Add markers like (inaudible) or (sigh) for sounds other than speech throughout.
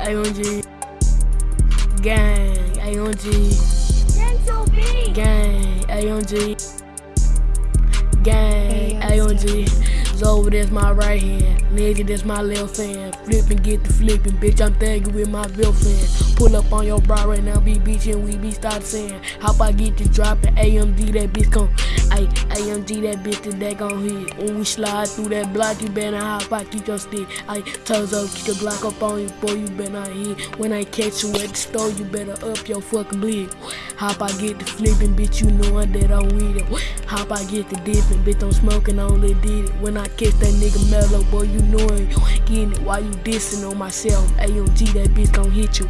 AMG. Gang, AMG. Gang, AMG. Gang, AMG. Zoe, that's my right hand. Nigga, that's my left hand. Flipping, get the flipping. Bitch, I'm thugging with my girlfriend. Pull up on your bra right now, be bitchin', we be stop saying. Hop, I get to dropping. AMG, that bitch come. Ay, AMG, that bitch that, that gon' hit. When we slide through that block, you better hop, I keep your stick. I toes up, keep the block up on you, boy, you better not hit. When I catch you at the store, you better up your fucking bleed. Hop, I get the flipping, bitch, you know that I'm with it. Hop, I get the dipping, bitch, I'm smoking, I only did it. When I catch that nigga mellow, boy, you know it. Getting it while you dissing on myself. AMG, that bitch gon' hit you.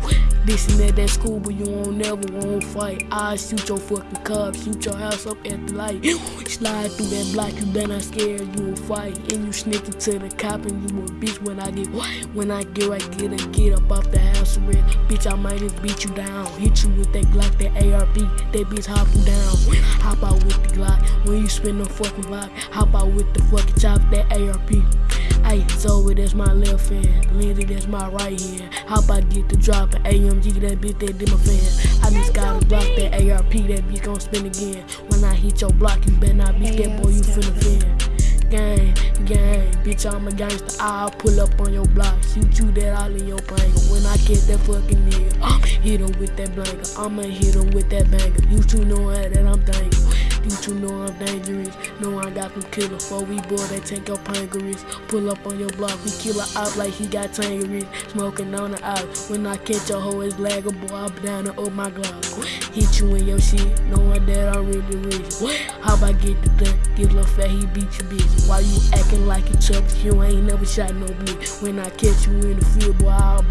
Dissing at that school, but you won't never won't fight. I shoot your fucking car, shoot your house up at the light. Slide through that block, you better not scared, you will fight. And you sneaking to the cop and you a bitch when I get when I get right, get a get up off the house red. Bitch, I might just beat you down. Hit you with that Glock, that ARP, that bitch hop you down. Hop out with the Glock. When you spin the fucking block, hop out with the fucking chop, that ARP. Hey, Zoe, that's my left hand. Lindsay, that's my right hand. Hop I get the drop, AMG, that bitch, that my fan. I just gotta block that ARP, that bitch gon' spin again. When I hit your block, you better not be scared, boy, you finna fin. Gang, gang, bitch, I'm a gangster. I'll pull up on your block, shoot you that all in your brain. When I get that fucking nigga, (gasps) I'm hit him with that blanket. I'ma hit him with that banger. You two know that I'm thankful. You know I'm dangerous. Know I got them killer. For we boy, they take your pancreas. Pull up on your block, we kill a op like he got tangerines. Smoking on the out. When I catch a hoe, it's blagger, boy, I'm down and up my glass. Hit you in your shit, knowing that I'm really rich. How about get the duck? Get little fat, he beat you bitch. Why you acting like a chub? You ain't never shot no blick. When I catch you in the field, boy, I'll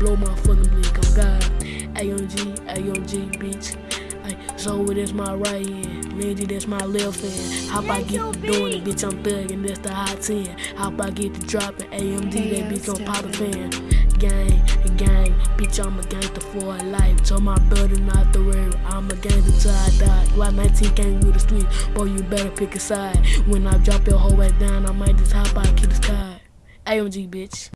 So that's my right hand. Lindsay, that's my left hand. How I get to doing it, bitch, I'm thugging, that's the hot 10. How I get to dropping AMG, that bitch gon' pop a fan. Gang, gang, bitch, I'm a gangster for a life. Told my brother not to worry, I'm a gangster till I die. Glock 19 came with the street, boy, you better pick a side. When I drop your whole ass down, I might just hop out, kill the sky. AMG, bitch.